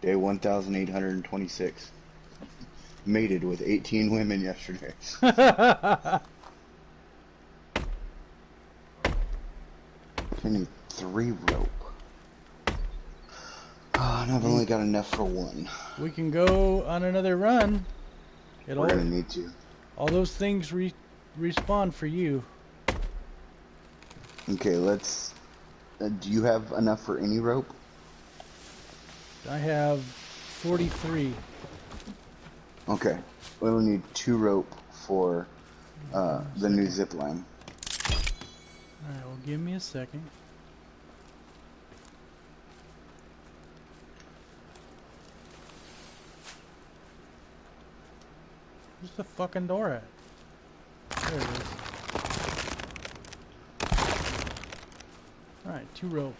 Day 1826. Mated with 18 women yesterday. I need three rope. Oh, and I've only got enough for one. we can go on another run. It'll, We're gonna need to. All those things re respawn for you. Okay, let's. Uh, do you have enough for any rope? I have 43. Okay, we'll need two rope for uh, the new zip line. Alright, well, give me a second. Where's the fucking door at? There it is. Alright, two rope.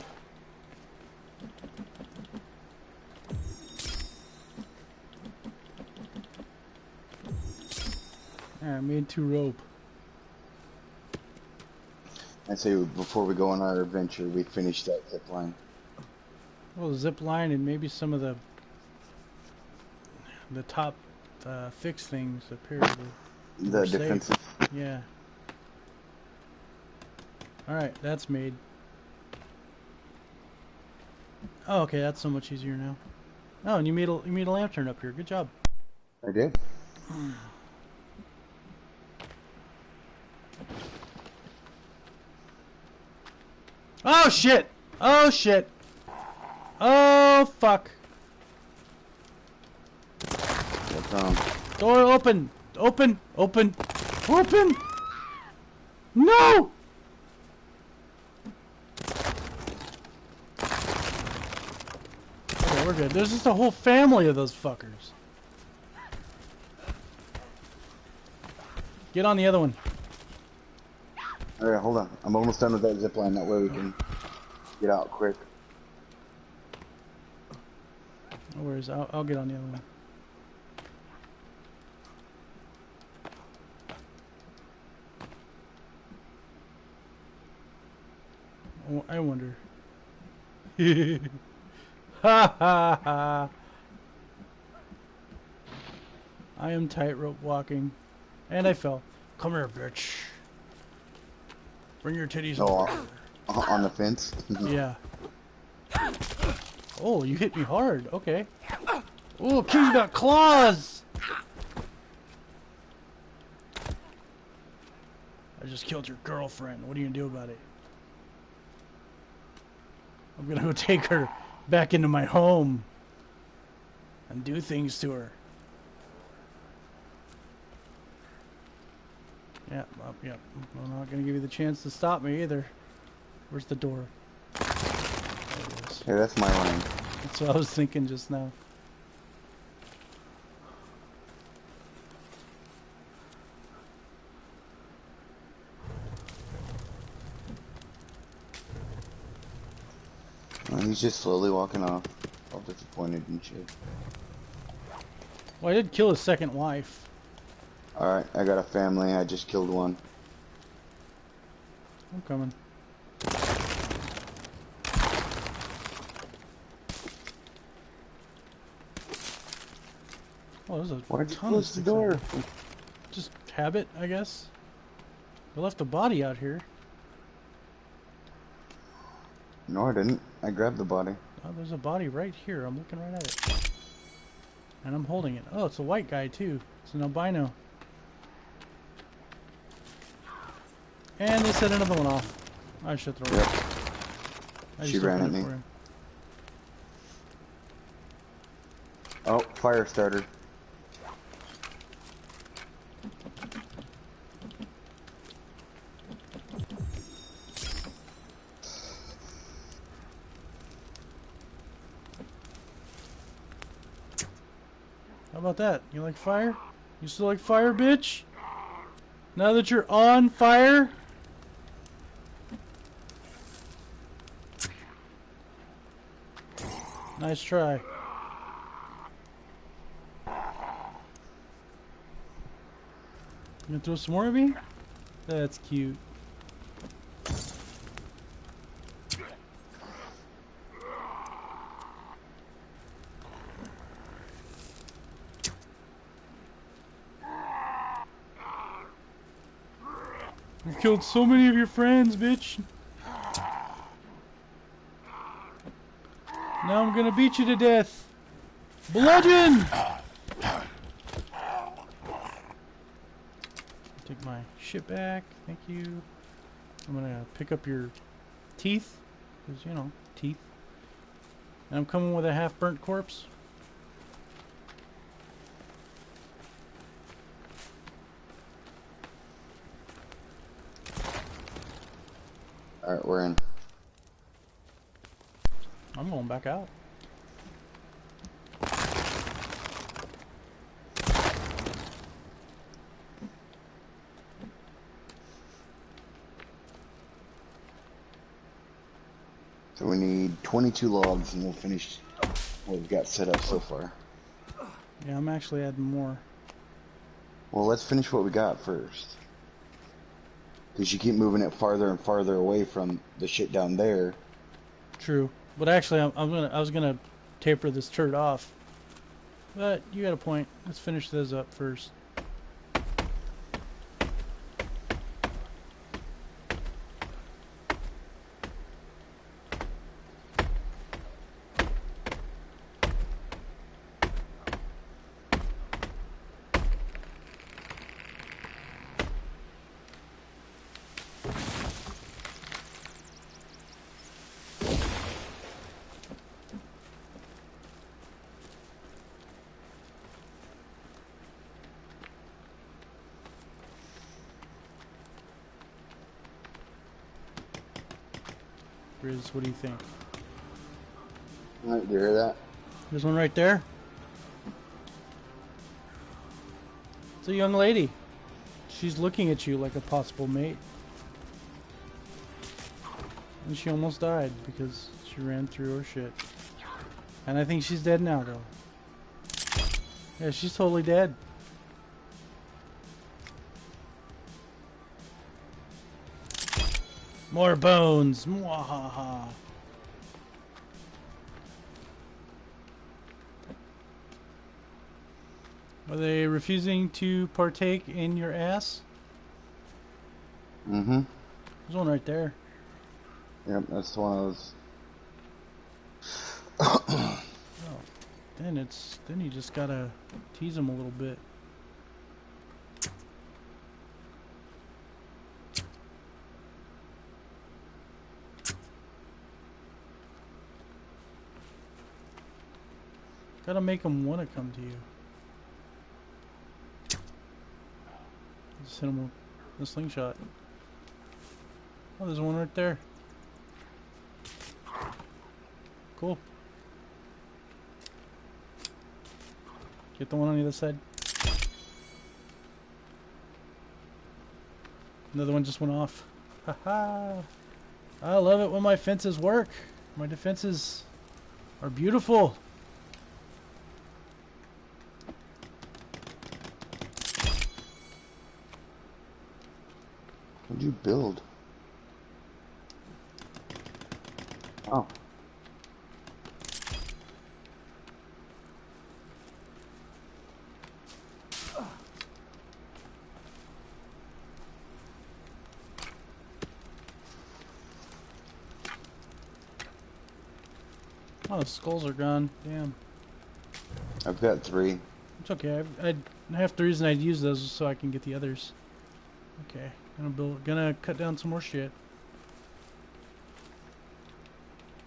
Alright, made two rope. I say before we go on our adventure, we finish that zip line. Well, zip line and maybe some of the the top uh, fix things appear to The defensive. yeah. All right, that's made. Oh, okay, that's so much easier now. Oh, and you made a you made a lantern up here. Good job. I did. Oh shit! Oh shit! Oh fuck! What's? Door open! Open! Open! Open! No! Okay, we're good. There's just a whole family of those fuckers. Get on the other one. Alright, hold on. I'm almost done with that zip line. That way we can get out quick. No worries. I'll, I'll get on the other one. I wonder. ha ha ha. I am tightrope walking. And I fell. Come here, bitch. Bring your titties Oh, over. uh, on the fence. Yeah. Oh, you hit me hard. Okay. Oh, King got claws! I just killed your girlfriend. What are you gonna do about it? I'm gonna go take her back into my home and do things to her. Yeah, well, yeah. I'm not gonna give you the chance to stop me either. Where's the door? There it is. Hey, that's my line. That's what I was thinking just now. He's just slowly walking off. All disappointed and shit. Well, I did kill his second wife. Alright, I got a family. I just killed one. I'm coming. Oh, there's a Why'd you ton of close the sticks out door? here. Just habit, I guess. They left a body out here. No, I didn't. I grabbed the body. Oh, there's a body right here. I'm looking right at it. And I'm holding it. Oh, it's a white guy, too. It's an albino. And they set another one off. I should throw it. Yep. I She ran at me. Oh, fire starter. That? You like fire? You still like fire, bitch? Now that you're on fire? Nice try. You gonna throw some more at me? That's cute. You killed so many of your friends, bitch. Now I'm gonna beat you to death. Bludgeon! Take my shit back. Thank you. I'm gonna pick up your teeth. Because, you know, teeth. And I'm coming with a half burnt corpse. Alright, we're in. I'm going back out. So we need 22 logs and we'll finish what we've got set up so far. Yeah, I'm actually adding more. Well, let's finish what we got first. Because you keep moving it farther and farther away from the shit down there. True. But actually, I'm, I'm gonna, I was gonna taper this turret off. But you got a point. Let's finish those up first. What do you think? Alright, do you hear that? There's one right there. It's a young lady. She's looking at you like a possible mate. And she almost died because she ran through her shit. And I think she's dead now, though. Yeah, she's totally dead. More bones. Mwahaha. Are they refusing to partake in your ass? Mm-hmm. There's one right there. Yep, that's the one of those. Oh, then it's then you just gotta tease them a little bit. Gotta make them want to come to you. Just hit them with the slingshot. Oh, there's one right there. Cool. Get the one on the other side. Another one just went off. Haha. I love it when my fences work. My defenses are beautiful. What'd you build? Oh. Oh, the skulls are gone. Damn. I've got three. It's okay. I, I half the reason I'd use those is so I can get the others. Okay, gonna build, gonna cut down some more shit.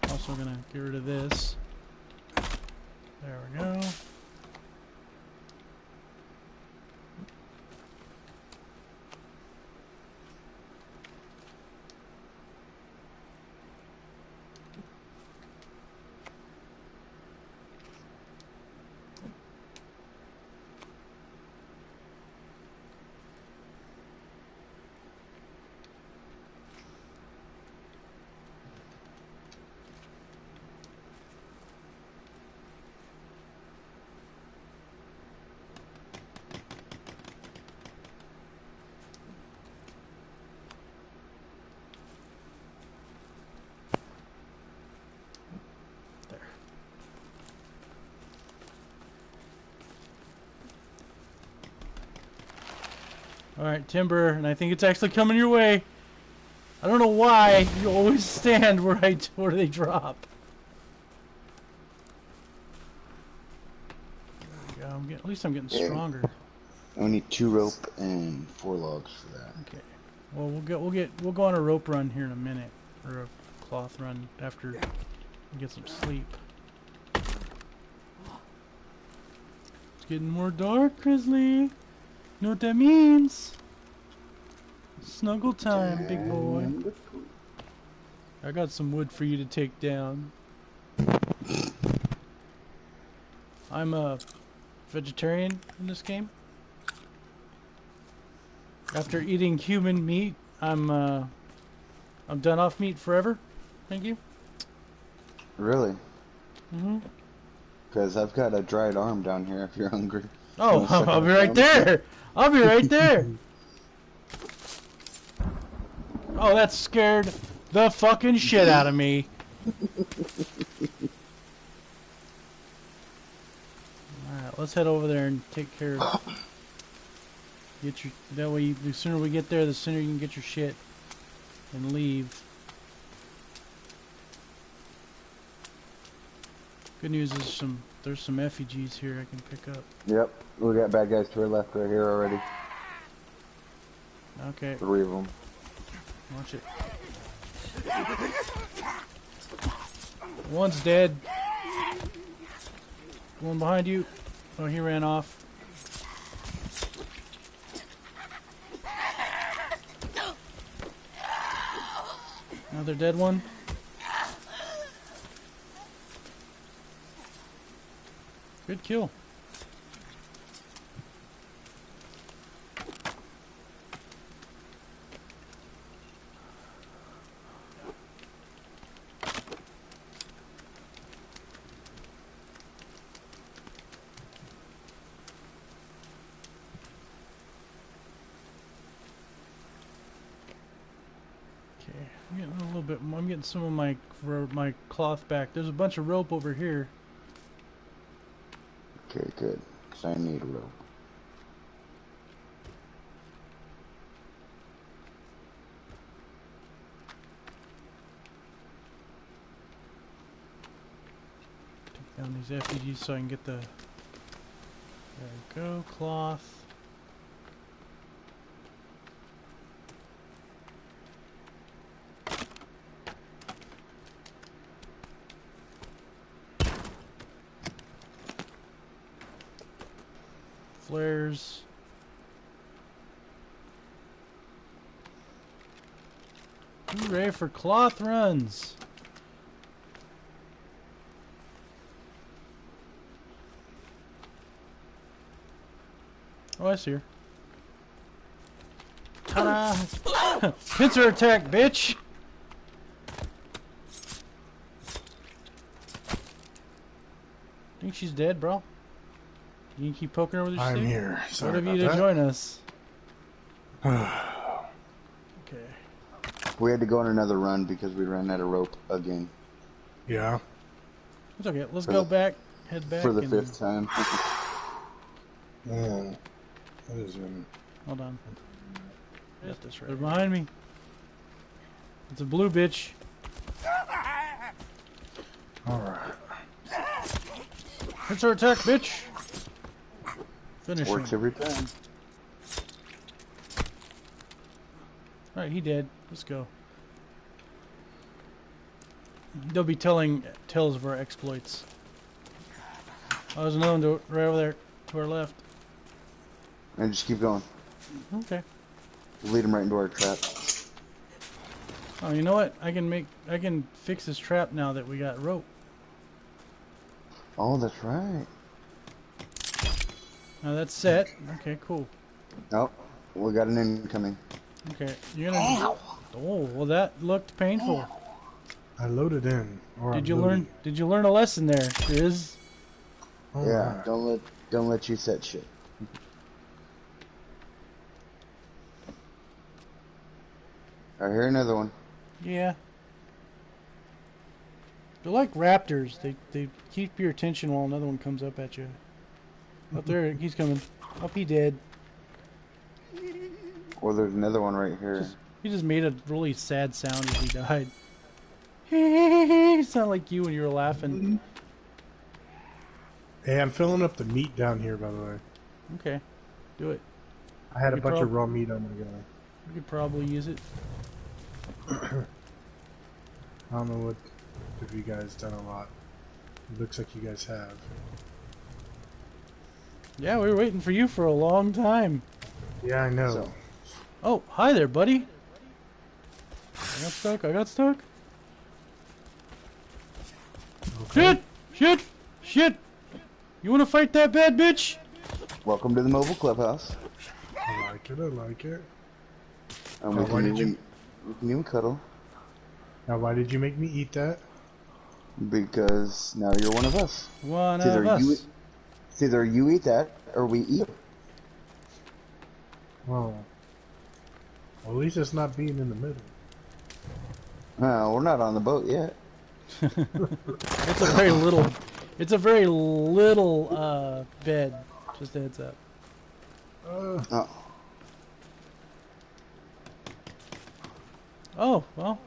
Also gonna get rid of this. There we go. All right, timber, and I think it's actually coming your way. I don't know why you always stand where I where they drop. There we go. I'm getting, at least I'm getting stronger. I need two rope and four logs for that. Okay. Well, we'll get we'll get we'll go on a rope run here in a minute, or a cloth run after we get some sleep. It's getting more dark, Grizzly. Know what that means? Snuggle time, big boy. I got some wood for you to take down. I'm a vegetarian in this game. After eating human meat, I'm uh, I'm done off meat forever. Thank you. Really? hmm Because I've got a dried arm down here if you're hungry. Oh, I'll be right there. I'll be right there. Oh, that scared the fucking shit out of me. Alright, let's head over there and take care of Get your that way you, the sooner we get there the sooner you can get your shit and leave. Good news is some there's some effigies here I can pick up. Yep. We got bad guys to our left right here already. Okay, Three of them. watch it. One's dead. One behind you. Oh, he ran off. Another dead one. Good kill. Okay, I'm getting a little bit. I'm getting some of my my cloth back. There's a bunch of rope over here. Okay, good. 'Cause I need a rope. Take down these effigies so I can get the. There we go, cloth. For cloth runs! Oh, I see her. Ta-da! Pincer attack, bitch! Think she's dead, bro? You can keep poking her with your I'm stick? here. What Sorry of you about to that. join us? Okay. We had to go on another run because we ran out of rope again. yeah. It's okay. Let's For go the- back. Head back. For the and- fifth time. Man, mm. that has been. Hold on. Get this right. They're behind me. It's a blue bitch. All right. It's her attack, bitch. Finish him. Works every time. Alright, he did. Let's go. They'll be telling tales of our exploits. Oh, there's another one to, right over there to our left. And just keep going. Okay. Lead them right into our trap. Oh, you know what? I can make I can fix this trap now that we got rope. Oh, that's right. Now that's set. Okay, cool. Oh, we got an incoming. Okay, you're gonna. Oh, well that looked painful. I loaded in. Or Did I'm you loading. learn? Did you learn a lesson there, Grizz? All oh yeah, right. don't let don't let you set shit. I hear another one. Yeah. They're like raptors. They they keep your attention while another one comes up at you. Up there, he's coming. Up, he dead. Or there's another one right here. Just- He just made a really sad sound as he died. He sound like you when you were laughing. Hey, I'm filling up the meat down here, by the way. Okay, do it. I had a bunch of raw meat on my gonna go. We could probably use it. I don't know what if you guys done a lot. It looks like you guys have. Yeah, we were waiting for you for a long time. Yeah, I know. So- Oh, hi there, buddy. I got stuck. I got stuck. Okay. Shit! Shit! Shit! You want to fight that bad bitch? Welcome to the mobile clubhouse. I like it. I like it. And Now, we why can did you- we can even cuddle Now, why did you make me eat that? because now you're one of us. One It's either of us. you, it's either you eat that or we eat. it. Well, well, at least it's not being in the middle. No, we're not on the boat yet. It's a very little. It's a very little uh, bed. Just a heads up. Uh, Oh, Oh well.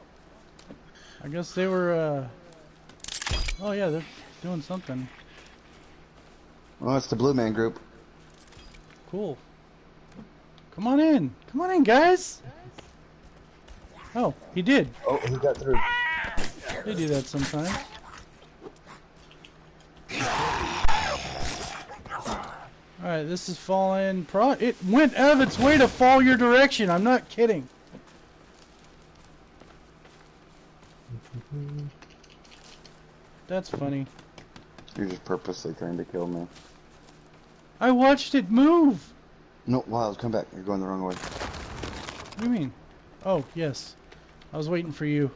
I guess they were. Uh... Oh yeah, they're doing something well, it's the Blue Man Group. cool. Come on in. Come on in, guys. Oh, he did. Oh, he got through. They do that sometimes. Alright, this is falling. Pro it went out of its way to fall your direction. I'm not kidding. That's funny. You're just purposely trying to kill me. I watched it move. No, Wild, come back. You're going the wrong way. What do you mean? Oh, yes. I was waiting for you.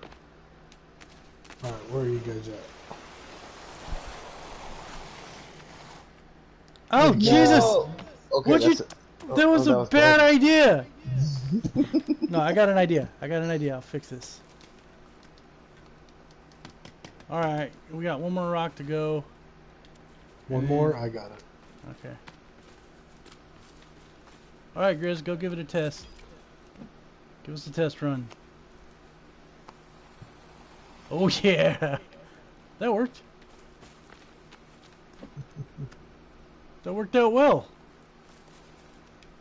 all right, where are you guys at? Oh, Jesus! Oh, okay, What'd you- that's it. That oh, was oh, a bad idea! no, I got an idea. I got an idea. I'll fix this. Alright, we got one more rock to go. One And- more. I got it. Okay. Alright, Grizz, go give it a test. Give us a test run. Oh, yeah! That worked. That worked out well.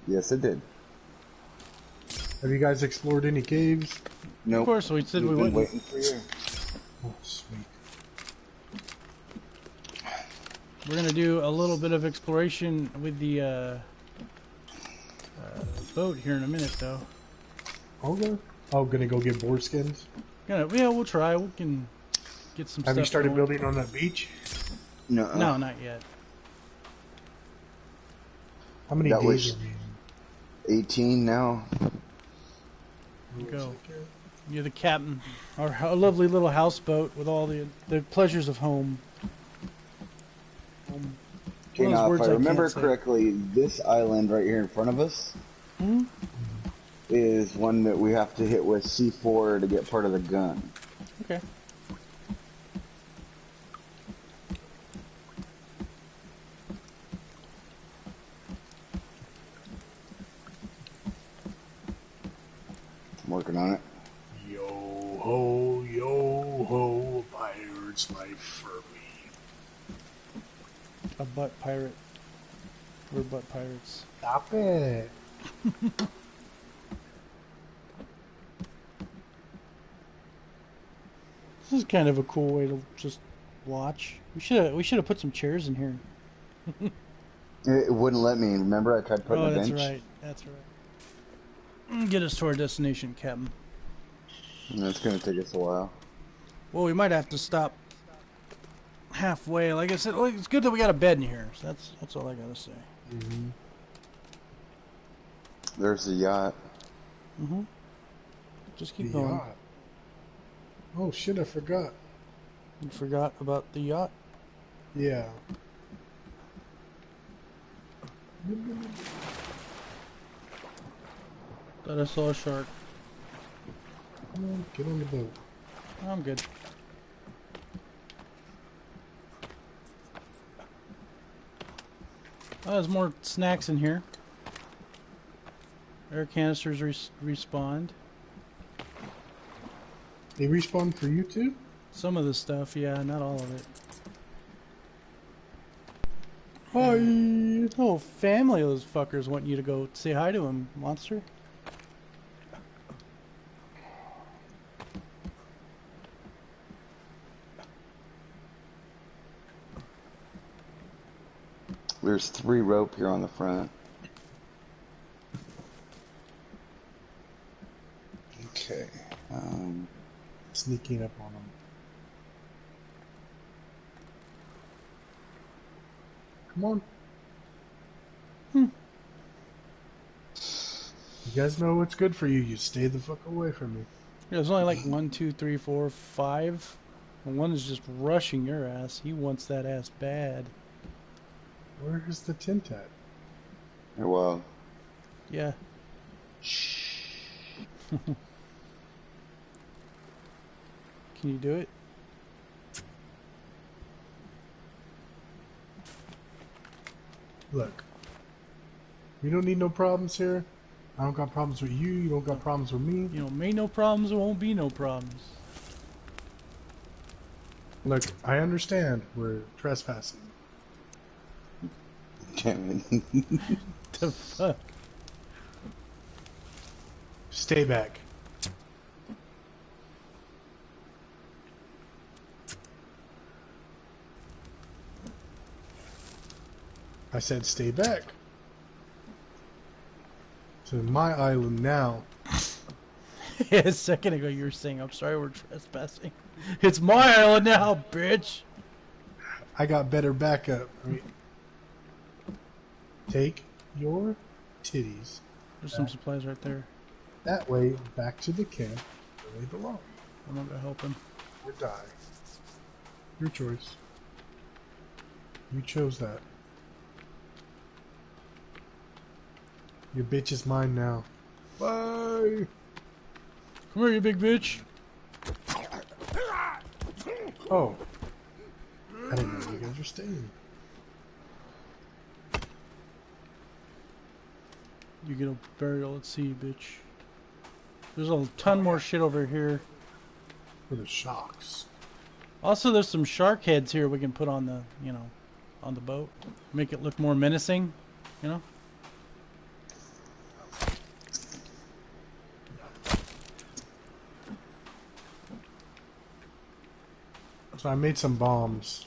Yes, it did. Have you guys explored any caves? Nope. Of course, we said We've we been wouldn't. waiting for you. Oh, sweet. We're gonna do a little bit of exploration with the uh, uh, boat here in a minute, though. Okay. Oh, gonna go get boar skins. Gonna, yeah, we'll try. We can get some. Have stuff you started going. building on that beach? No. No, not yet. How many That days was- are we in? 18 now. Go. You're the captain. Our ho- lovely little houseboat with all the the pleasures of home. Home. Okay, One of those now if I I remember can't say. correctly, this island right here in front of us Hmm? is one that we have to hit with C4 to get part of the gun. Okay. I'm working on it. Yo ho, yo ho, pirate's life for me. A butt pirate. We're butt pirates. Stop it. This is kind of a cool way to just watch. We should we should have put some chairs in here. It, wouldn't let me. Remember, I tried putting oh, a that's bench. right. That's right. Mm, Get us to our destination, Captain. That's gonna take us a while. Well, we might have to stop halfway. Like I said, well, it's good that we got a bed in here. So that's that's all I gotta say. Mm-hmm. There's the yacht. Mm-hmm. Just The keep going. yacht. Oh shit, I forgot. You forgot about the yacht. Yeah. Thought I saw a shark. Come on, get on the boat. I'm good. Oh, there's more snacks in here. Air canisters res- respawned. They respawn for you too? Some of the stuff, yeah, not all of it. Hi! Oh, family of those fuckers want you to go say hi to him, monster. There's three rope here on the front. Okay. Um, Sneaking up on them. Come on. Hmm. You guys know what's good for you. You stay the fuck away from me. Yeah, there's only like one, two, three, four, five. And one is just rushing your ass. He wants that ass bad. Where's the tent at? well, Yeah. Can you do it? Look. We don't need no problems here. I don't got problems with you. You don't got problems with me. You know, may no problems, there won't be no problems. Look, I understand we're trespassing. Damn it. The fuck? Stay back. I said stay back. So my island now. Yeah, a second ago you were saying, I'm sorry we're trespassing. It's my island now, bitch! I got better backup. I mean, take your titties There's some supplies right there. that way back to the camp where they belong. I'm not gonna help him. Or die. Your choice. You chose that. Your bitch is mine now. Bye. Come here, you big bitch. Oh. I didn't know you guys were staying. You get a burial at sea, bitch. There's a ton more shit over here. For the shocks. Also, there's some shark heads here we can put on the, you know, on the boat. Make it look more menacing, you know? So I made some bombs.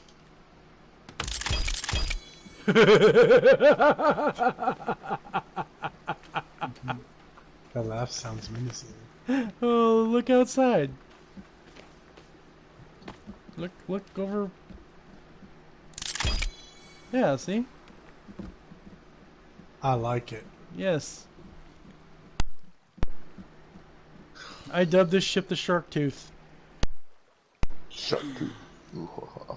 that laugh sounds menacing. Oh, look outside. Look, look over. Yeah, see? I like it. Yes. I dubbed this ship the Shark Tooth. Shark tooth. Ooh, ha,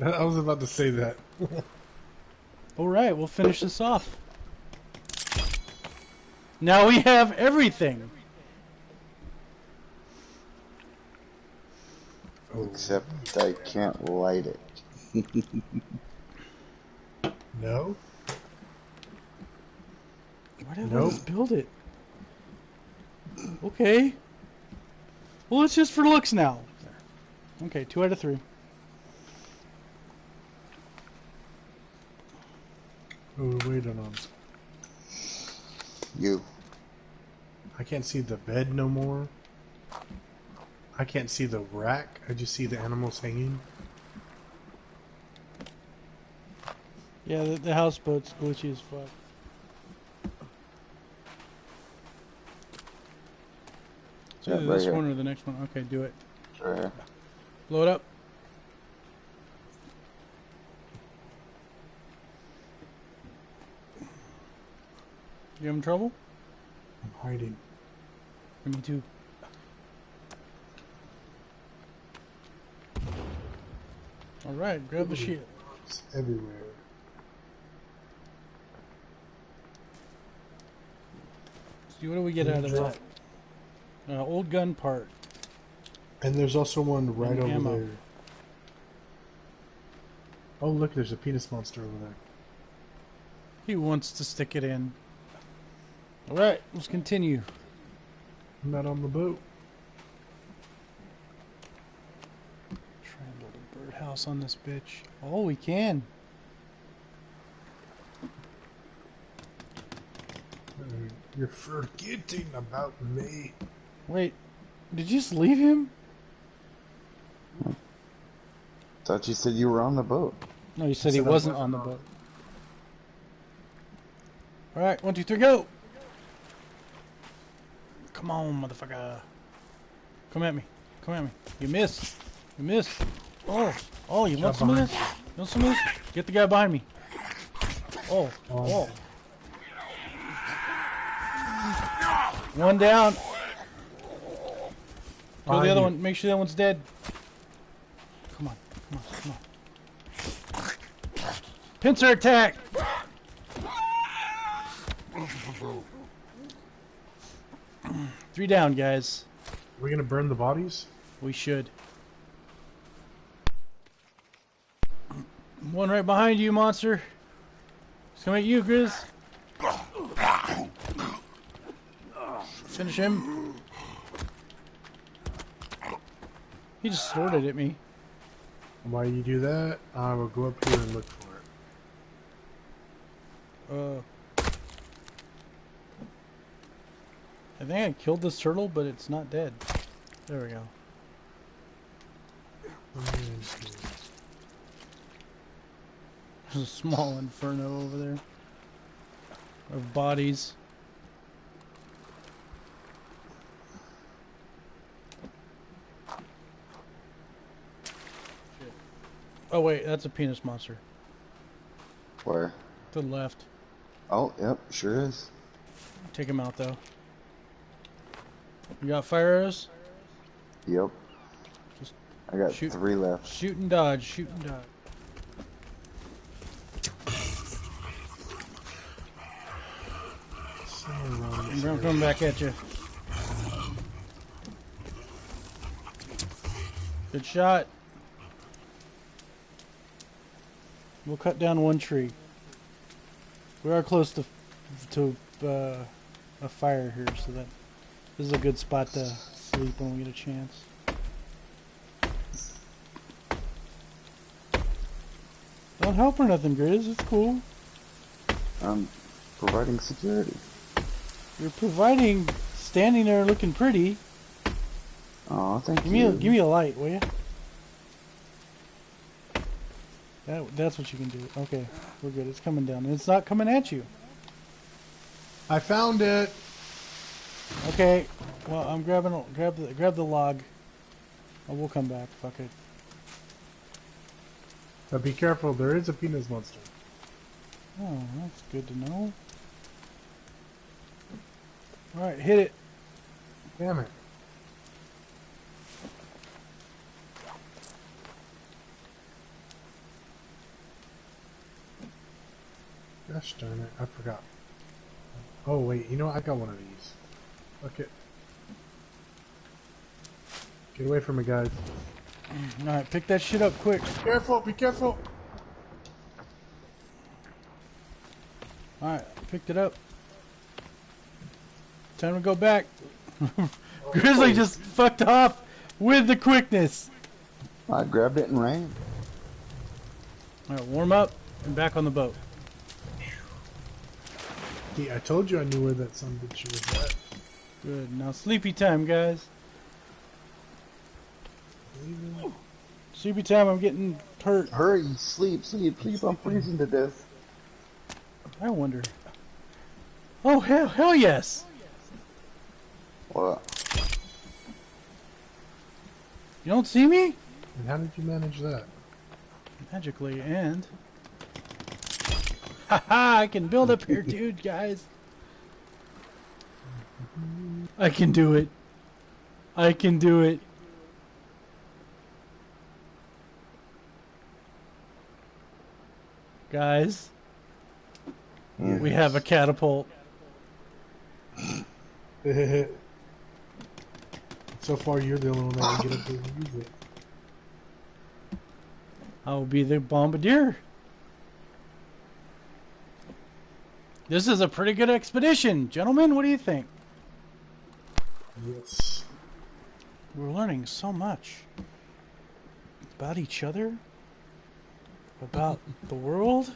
ha. I was about to say that. Alright, we'll finish this off. Now we have everything. Except I can't light it. no? Why did Nope. we build it? Okay. Well, it's just for looks now. Okay, two out of three. Oh, we're waiting on. You. I can't see the bed no more. I can't see the rack. I just see the animals hanging. Yeah, the, the houseboat's glitchy as fuck. So Yeah, either right this one or the next one. Okay, do it. Right here. Blow it up. You having trouble? I'm hiding. Me too. Alright, grab the shield. It's everywhere. See, what do we get out of that? Uh, old gun part. And there's also one right over ammo. there. Oh, look, there's a penis monster over there. He wants to stick it in. Alright, let's continue. I'm not on the boat. Try and build a birdhouse on this bitch. Oh, we can. Uh, You're forgetting about me. Wait, did you just leave him? Thought you said you were on the boat. No, you said he said I wasn't wasn't on the on- boat. Alright, one, two, three, go! Come on, motherfucker. Come at me. Come at me. You missed. You missed. Oh, oh, you want some of this? You want some of this? Get the guy behind me. Oh, oh. One down. Kill the other one. Make sure that one's dead. Come on, come on, come on. Pincer attack! Three down, guys. Are we gonna burn the bodies? We should. One right behind you, monster. He's coming at you, Grizz. Finish him. He just snorted at me. While you do that, I will go up here and look for it. Uh, I think I killed this turtle, but it's not dead. There we go. Let me see. There's a small inferno over there of bodies. Oh wait, that's a penis monster. Where? To the left. Oh, yep, sure is. Take him out though. You got fire arrows? Yep. Just I got shoot. three left. Shoot and dodge, shoot and dodge. Someone around this I'm coming back at you. Good shot. We'll cut down one tree. We are close to to uh, a fire here, so that this is a good spot to sleep when we get a chance. Don't help or nothing, Grizz. It's cool. I'm providing security. You're providing, standing there looking pretty. Oh, thank Give me you. a give me a light, will you? That that's what you can do. Okay, we're good. It's coming down. It's not coming at you. I found it. Okay. Well, I'm grabbing grab the grab the log. Oh, we'll come back. Fuck it. But be careful, there is a penis monster. Oh, that's good to know. All right, hit it. Damn it. Gosh darn it, I forgot. Oh wait, you know what? I got one of these. Fuck it. Get away from me, guys. All right, pick that shit up quick. Be Careful, be careful! All right, picked it up. Time to go back. Grizzly oh, just fucked off with the quickness. I grabbed it and ran. All right, warm up and back on the boat. See, I told you I knew where that son of a bitch was at. Good. Now sleepy time, guys. Sleepy time. I'm getting hurt. Hurry, sleep, sleep, sleep. I'm freezing to death. I wonder. Oh hell, hell yes! What? You don't see me? And how did you manage that? Magically and. Haha! I can build up here, dude, guys. I can do it. I can do it. Guys, we have a catapult. so far, you're the only one that can get up there and use it. I will be the bombardier. This is a pretty good expedition, gentlemen. What do you think? Yes. We're learning so much about each other, about the world,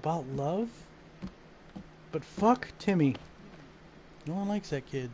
about love. But fuck Timmy. No one likes that kid.